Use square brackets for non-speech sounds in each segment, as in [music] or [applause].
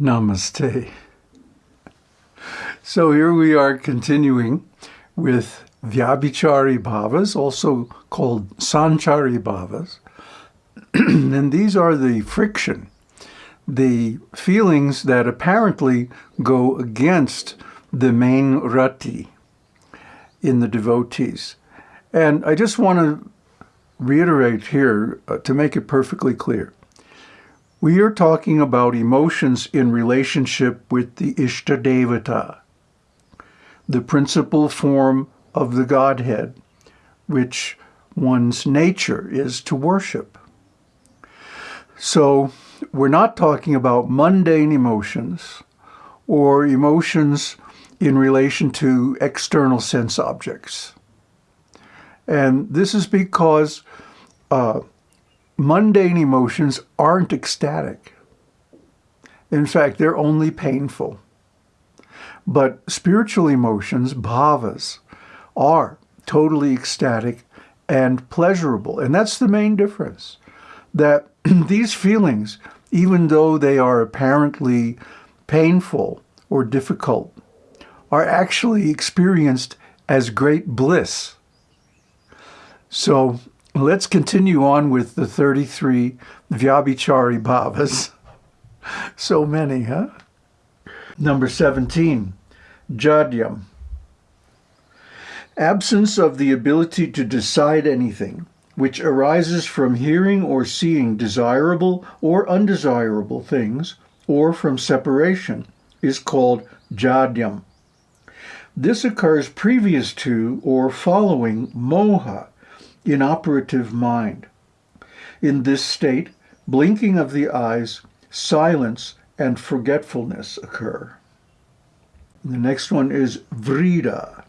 Namaste. So here we are continuing with Vyabhichari bhavas, also called Sanchari bhavas. [clears throat] and these are the friction, the feelings that apparently go against the main rati in the devotees. And I just want to reiterate here uh, to make it perfectly clear. We are talking about emotions in relationship with the Ishtadevata, the principal form of the Godhead, which one's nature is to worship. So we're not talking about mundane emotions or emotions in relation to external sense objects. And this is because uh, mundane emotions aren't ecstatic. In fact, they're only painful. But spiritual emotions, bhavas, are totally ecstatic and pleasurable. And that's the main difference. That [clears throat] these feelings, even though they are apparently painful or difficult, are actually experienced as great bliss. So Let's continue on with the 33 Vyabhichari Bhavas. so many, huh? Number 17, Jadyam. Absence of the ability to decide anything, which arises from hearing or seeing desirable or undesirable things, or from separation, is called Jadyam. This occurs previous to or following moha, inoperative mind. In this state, blinking of the eyes, silence, and forgetfulness occur. The next one is vrida.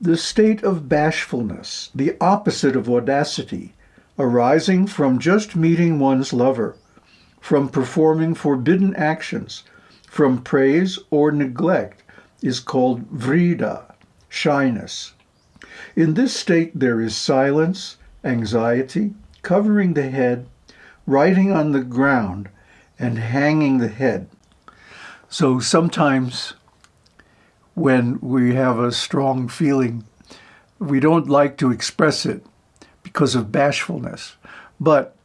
The state of bashfulness, the opposite of audacity, arising from just meeting one's lover, from performing forbidden actions, from praise or neglect, is called vrida, shyness. In this state there is silence, anxiety, covering the head, writing on the ground, and hanging the head. So sometimes when we have a strong feeling, we don't like to express it because of bashfulness. But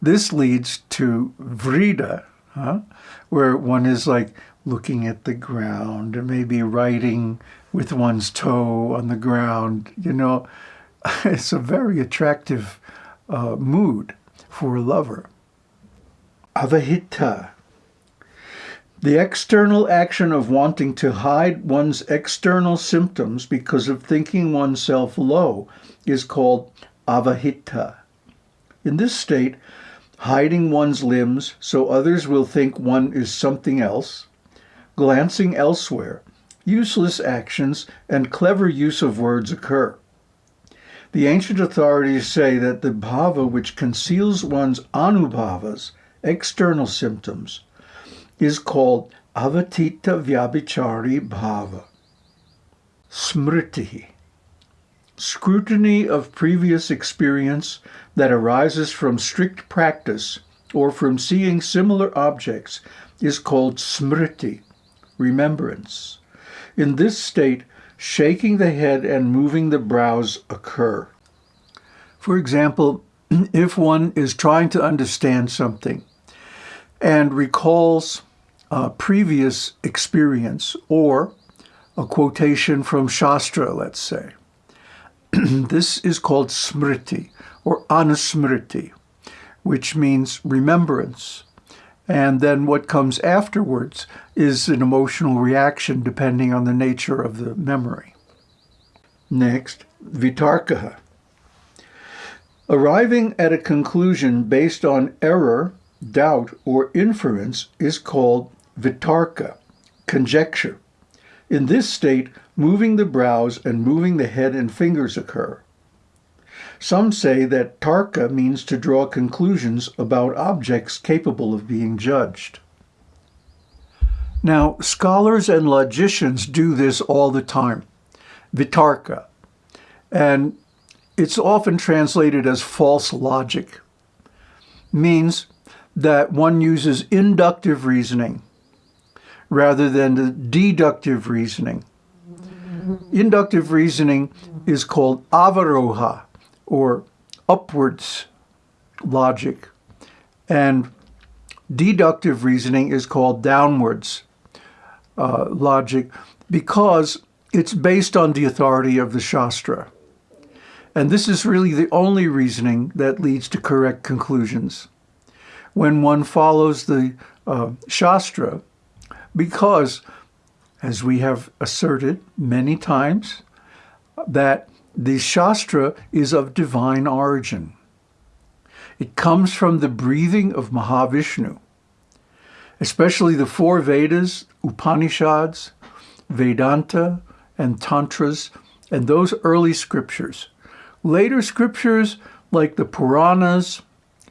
this leads to vrida, huh? where one is like looking at the ground or maybe writing with one's toe on the ground. You know, [laughs] it's a very attractive uh, mood for a lover. Avahita. The external action of wanting to hide one's external symptoms because of thinking oneself low is called avahita. In this state, hiding one's limbs so others will think one is something else, glancing elsewhere, useless actions, and clever use of words occur. The ancient authorities say that the bhava which conceals one's anubhavas, external symptoms, is called avahita vyabhichari bhava. Smriti. Scrutiny of previous experience that arises from strict practice or from seeing similar objects is called smriti, remembrance. In this state, shaking the head and moving the brows occur. For example, [clears throat] if one is trying to understand something and recalls a previous experience or a quotation from Shastra, let's say, [clears throat] this is called smriti or anusmriti, which means remembrance. And then what comes afterwards is an emotional reaction depending on the nature of the memory. Next, vitarka. Arriving at a conclusion based on error, doubt, or inference is called vitarka, conjecture. In this state, moving the brows and moving the head and fingers occur. Some say that tarka means to draw conclusions about objects capable of being judged. Now, scholars and logicians do this all the time, vitarka, and it's often translated as false logic. Means that one uses inductive reasoning rather than the deductive reasoning. Inductive reasoning is called avaroha, or upwards logic, and deductive reasoning is called downwards uh, logic because it's based on the authority of the Shastra. And this is really the only reasoning that leads to correct conclusions. When one follows the uh, Shastra, because, as we have asserted many times, that the Shastra is of divine origin. It comes from the breathing of Mahavishnu, especially the four Vedas, Upanishads, Vedanta, and Tantras, and those early scriptures. Later scriptures like the Puranas,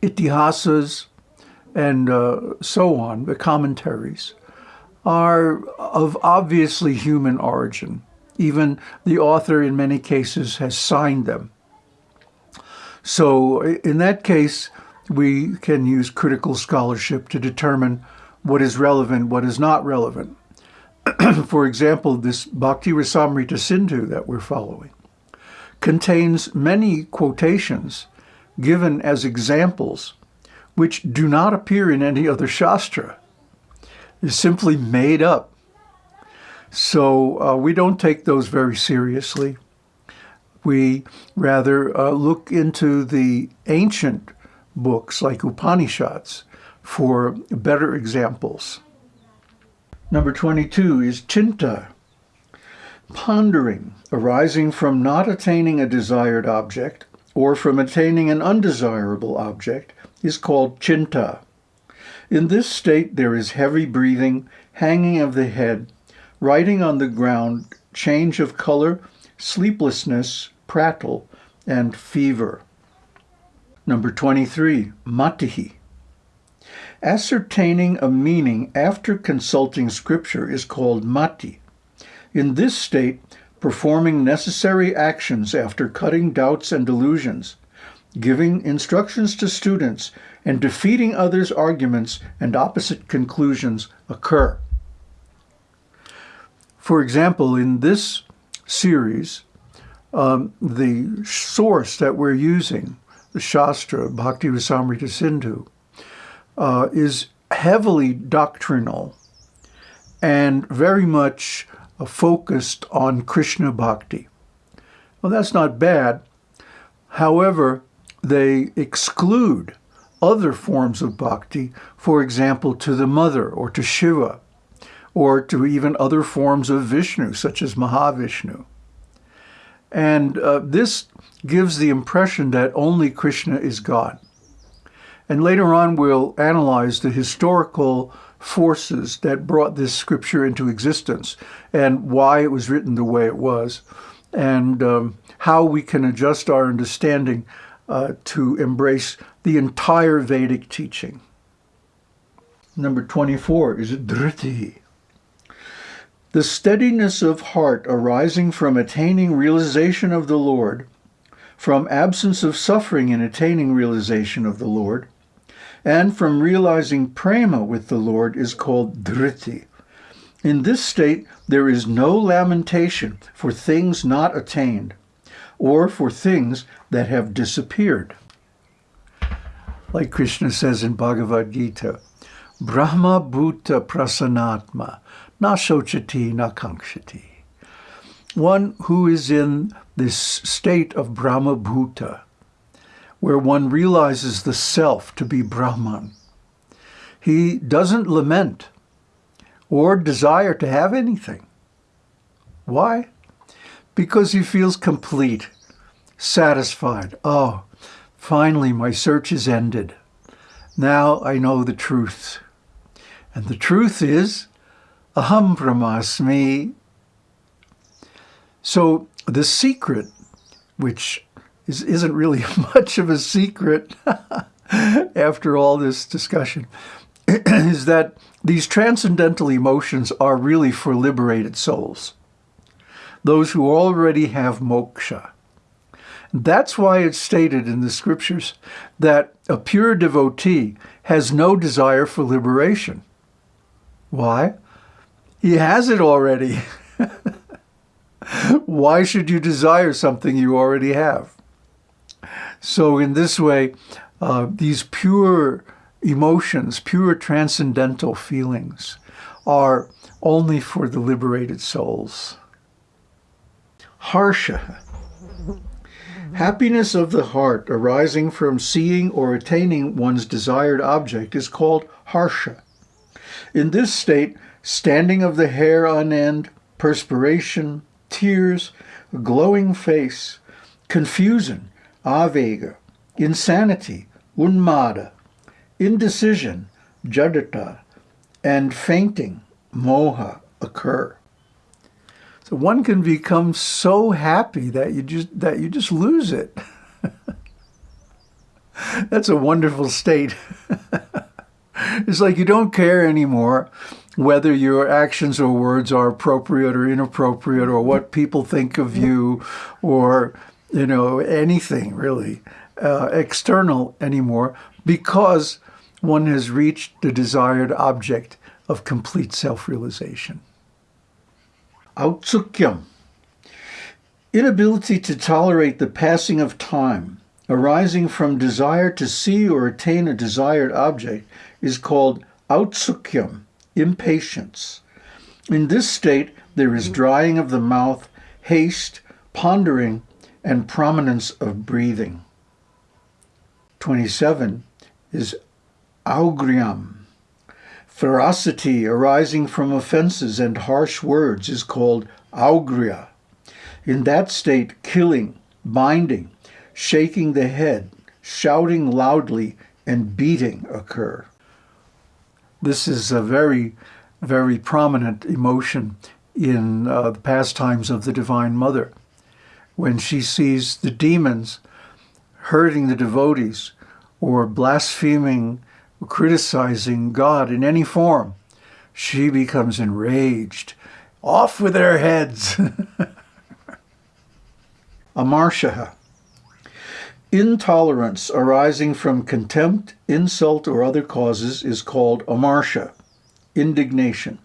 Itihasas, and uh, so on, the commentaries, are of obviously human origin. Even the author, in many cases, has signed them. So in that case, we can use critical scholarship to determine what is relevant, what is not relevant. [clears throat] For example, this Bhakti Rasamrita Sindhu that we're following contains many quotations given as examples which do not appear in any other Shastra. They're simply made up. So uh, we don't take those very seriously. We rather uh, look into the ancient books like Upanishads for better examples. Number 22 is chinta, pondering, arising from not attaining a desired object or from attaining an undesirable object is called chinta. In this state there is heavy breathing, hanging of the head, writing on the ground, change of color, sleeplessness, prattle, and fever. Number 23, matihi. Ascertaining a meaning after consulting scripture is called mati. In this state, performing necessary actions after cutting doubts and delusions, giving instructions to students, and defeating others' arguments and opposite conclusions occur. For example, in this series, um, the source that we're using, the Shastra, Bhakti Rasamrita Sindhu, uh, is heavily doctrinal and very much uh, focused on Krishna Bhakti. Well, that's not bad. However, they exclude other forms of bhakti, for example, to the mother or to Shiva, or to even other forms of Vishnu, such as Mahavishnu. And uh, this gives the impression that only Krishna is God. And later on, we'll analyze the historical forces that brought this scripture into existence and why it was written the way it was, and um, how we can adjust our understanding uh, to embrace the entire Vedic teaching. Number 24 is Dhriti. The steadiness of heart arising from attaining realization of the Lord, from absence of suffering in attaining realization of the Lord, and from realizing prema with the Lord is called dhriti. In this state, there is no lamentation for things not attained, or for things that have disappeared. Like Krishna says in Bhagavad Gita, Brahma Bhuta Prasanatma Na Shochati Na Kankshati. One who is in this state of Brahma Bhuta, where one realizes the self to be Brahman. He doesn't lament or desire to have anything. Why? because he feels complete, satisfied. Oh, finally my search is ended. Now I know the truth. And the truth is, aham brahmasmi. So the secret, which is, isn't really [laughs] much of a secret [laughs] after all this discussion, [clears throat] is that these transcendental emotions are really for liberated souls those who already have moksha. That's why it's stated in the scriptures that a pure devotee has no desire for liberation. Why? He has it already. [laughs] Why should you desire something you already have? So in this way, uh, these pure emotions, pure transcendental feelings, are only for the liberated souls. Harsha. Happiness of the heart arising from seeing or attaining one's desired object is called harsha. In this state, standing of the hair on end, perspiration, tears, glowing face, confusion, avega, insanity, unmada, indecision, jadata, and fainting, moha, occur. So one can become so happy that you just that you just lose it. [laughs] That's a wonderful state. [laughs] it's like you don't care anymore whether your actions or words are appropriate or inappropriate or what people think of you or you know anything really uh, external anymore because one has reached the desired object of complete self-realization. Autsukyam. Inability to tolerate the passing of time arising from desire to see or attain a desired object is called autsukyam, impatience. In this state, there is drying of the mouth, haste, pondering, and prominence of breathing. 27 is augriam. Ferocity arising from offenses and harsh words is called augria. In that state, killing, binding, shaking the head, shouting loudly, and beating occur. This is a very, very prominent emotion in uh, the pastimes of the Divine Mother. When she sees the demons hurting the devotees or blaspheming, or criticizing God in any form, she becomes enraged. Off with their heads! [laughs] Amarshaha. Intolerance arising from contempt, insult, or other causes is called amarsha, indignation.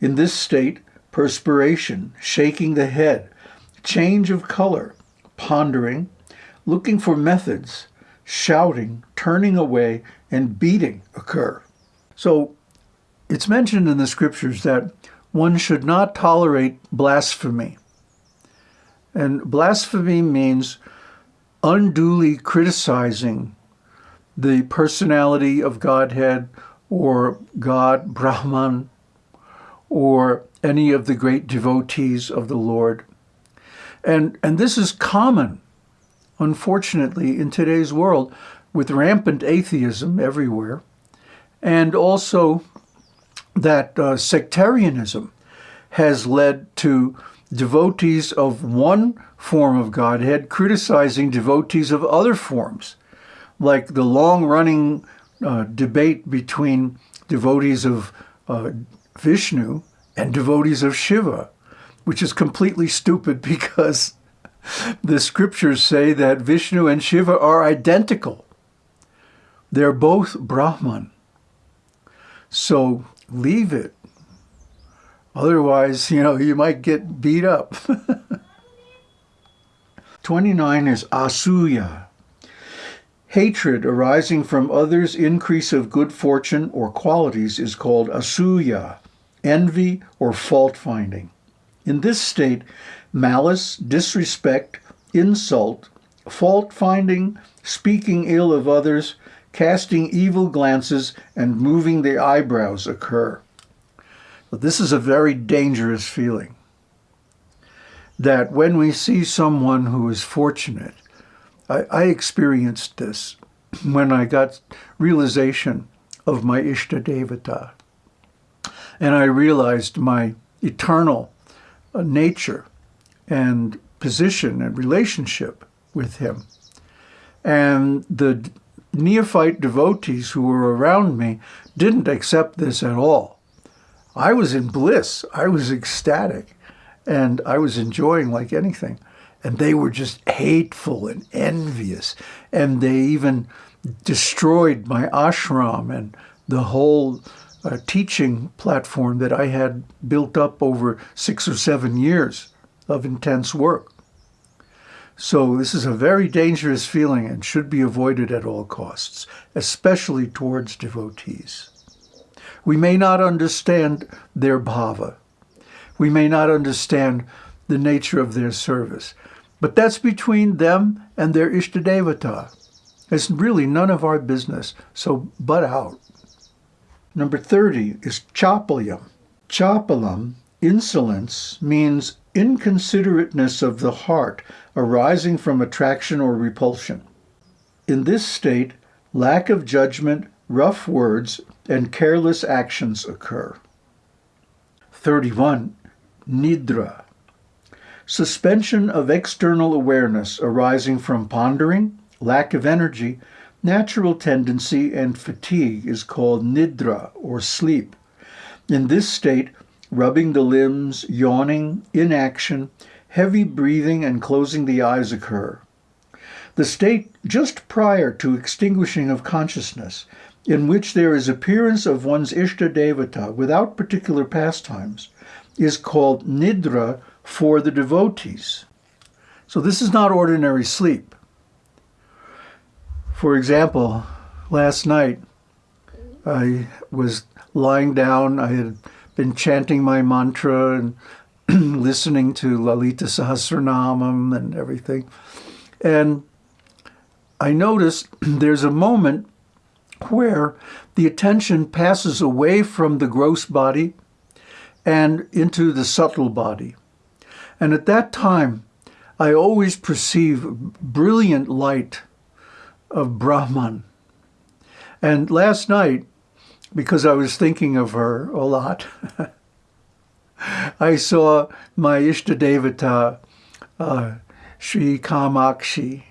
In this state, perspiration, shaking the head, change of color, pondering, looking for methods, shouting, turning away, and beating occur. So it's mentioned in the scriptures that one should not tolerate blasphemy. And blasphemy means unduly criticizing the personality of Godhead or God, [laughs] Brahman, or any of the great devotees of the Lord. And, and this is common, unfortunately, in today's world with rampant atheism everywhere, and also that uh, sectarianism has led to devotees of one form of Godhead criticizing devotees of other forms, like the long-running uh, debate between devotees of uh, Vishnu and devotees of Shiva, which is completely stupid [laughs] because the scriptures say that Vishnu and Shiva are identical. They're both Brahman. So leave it. Otherwise, you know, you might get beat up. [laughs] 29 is asuya. Hatred arising from others' increase of good fortune or qualities is called asuya, envy or fault-finding. In this state, malice, disrespect, insult, fault-finding, speaking ill of others, casting evil glances, and moving the eyebrows occur. But this is a very dangerous feeling that when we see someone who is fortunate, I, I experienced this when I got realization of my Ishta Devata. And I realized my eternal uh, nature and position and relationship with him. And the neophyte devotees who were around me didn't accept this at all. I was in bliss. I was ecstatic and I was enjoying like anything. and they were just hateful and envious. And they even destroyed my ashram and the whole uh, teaching platform that I had built up over six or seven years of intense work. So this is a very dangerous feeling and should be avoided at all costs, especially towards devotees. We may not understand their bhava. We may not understand the nature of their service. But that's between them and their Ishtadevata. It's really none of our business, so butt out. Number 30 is chapalyam. Chapalam, insolence, means inconsiderateness of the heart arising from attraction or repulsion. In this state, lack of judgment, rough words, and careless actions occur. 31. Nidra. Suspension of external awareness arising from pondering, lack of energy, natural tendency, and fatigue is called nidra or sleep. In this state, rubbing the limbs, yawning, inaction, heavy breathing, and closing the eyes occur. The state just prior to extinguishing of consciousness, in which there is appearance of one's Ishta Devata without particular pastimes, is called Nidra for the devotees. So this is not ordinary sleep. For example, last night I was lying down, I had been chanting my mantra and [clears throat] listening to Lalita Sahasranamam and everything. And I noticed [clears throat] there's a moment where the attention passes away from the gross body and into the subtle body. And at that time, I always perceive brilliant light of Brahman. And last night, because I was thinking of her a lot, [laughs] I saw my Ishtadevata, uh, Sri Kamakshi,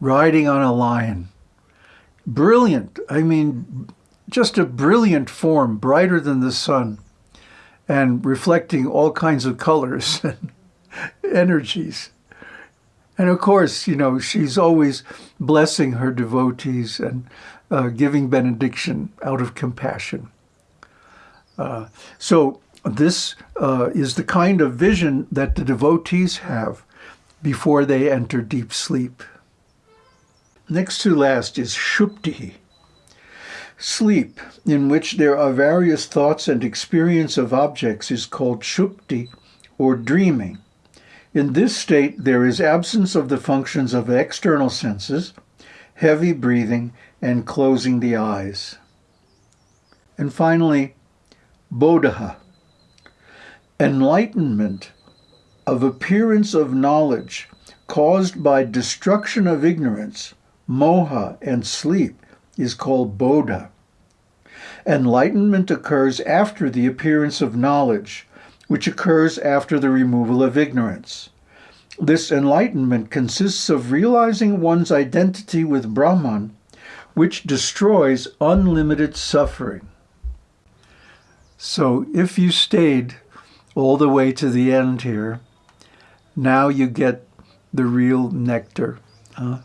riding on a lion. Brilliant. I mean, just a brilliant form, brighter than the sun, and reflecting all kinds of colors [laughs] and energies. And of course, you know, she's always blessing her devotees and uh, giving benediction out of compassion. Uh, so this uh, is the kind of vision that the devotees have before they enter deep sleep. Next to last is Shupti, sleep, in which there are various thoughts and experience of objects is called Shupti, or dreaming. In this state, there is absence of the functions of external senses, heavy breathing, and closing the eyes. And finally, Bodha, enlightenment of appearance of knowledge caused by destruction of ignorance, moha, and sleep is called bodha. Enlightenment occurs after the appearance of knowledge, which occurs after the removal of ignorance. This enlightenment consists of realizing one's identity with Brahman, which destroys unlimited suffering. So if you stayed all the way to the end here, now you get the real nectar. Huh?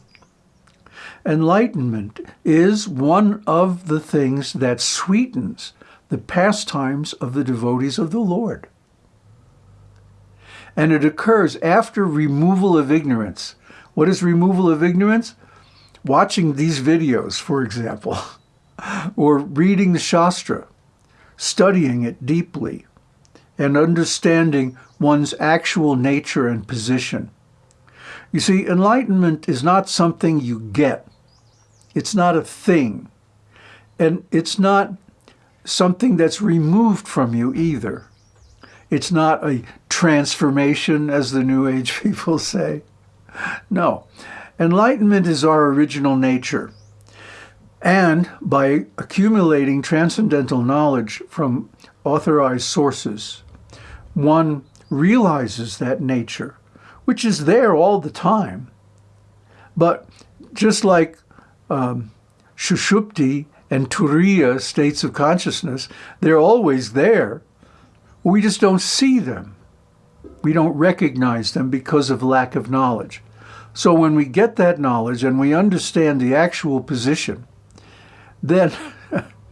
Enlightenment is one of the things that sweetens the pastimes of the devotees of the Lord. And it occurs after removal of ignorance. What is removal of ignorance? Watching these videos, for example, [laughs] or reading the Shastra, studying it deeply, and understanding one's actual nature and position. You see, enlightenment is not something you get. It's not a thing. And it's not something that's removed from you either. It's not a transformation, as the New Age [laughs] people say. No. Enlightenment is our original nature. And by accumulating transcendental knowledge from authorized sources, one realizes that nature, which is there all the time. But just like um, Shushupti and Turiya states of consciousness, they're always there. We just don't see them. We don't recognize them because of lack of knowledge. So when we get that knowledge and we understand the actual position, then,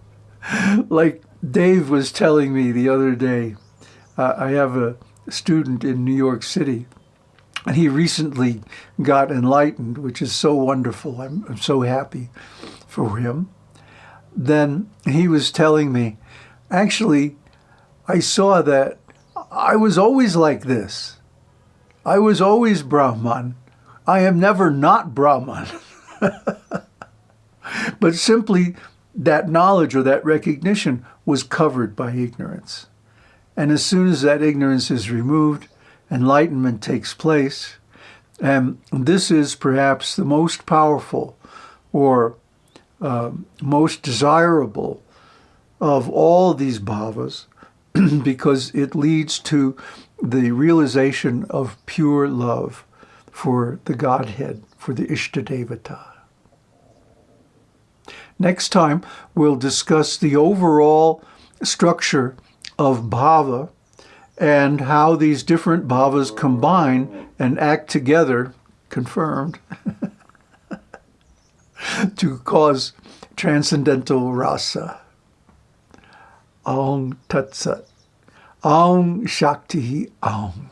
[laughs] like Dave was telling me the other day, uh, I have a student in New York City, [laughs] and he recently got enlightened, which is so wonderful. I'm, I'm so happy for him. Then he was telling me, actually, I saw that I was always like this. I was always Brahman. I am never not Brahman. [laughs] but simply that knowledge or that recognition was covered by ignorance. And as soon as that ignorance is removed, enlightenment takes place. And this is perhaps the most powerful or uh, most desirable of all these bhavas [clears throat] because it leads to the realization of pure love for the Godhead, for the Ishtadevata. Next time, we'll discuss the overall structure of bhava and how these different bhavas combine and act together, confirmed, [laughs] to cause transcendental rasa. Aum Tat Sat. Aum Shakti Aum.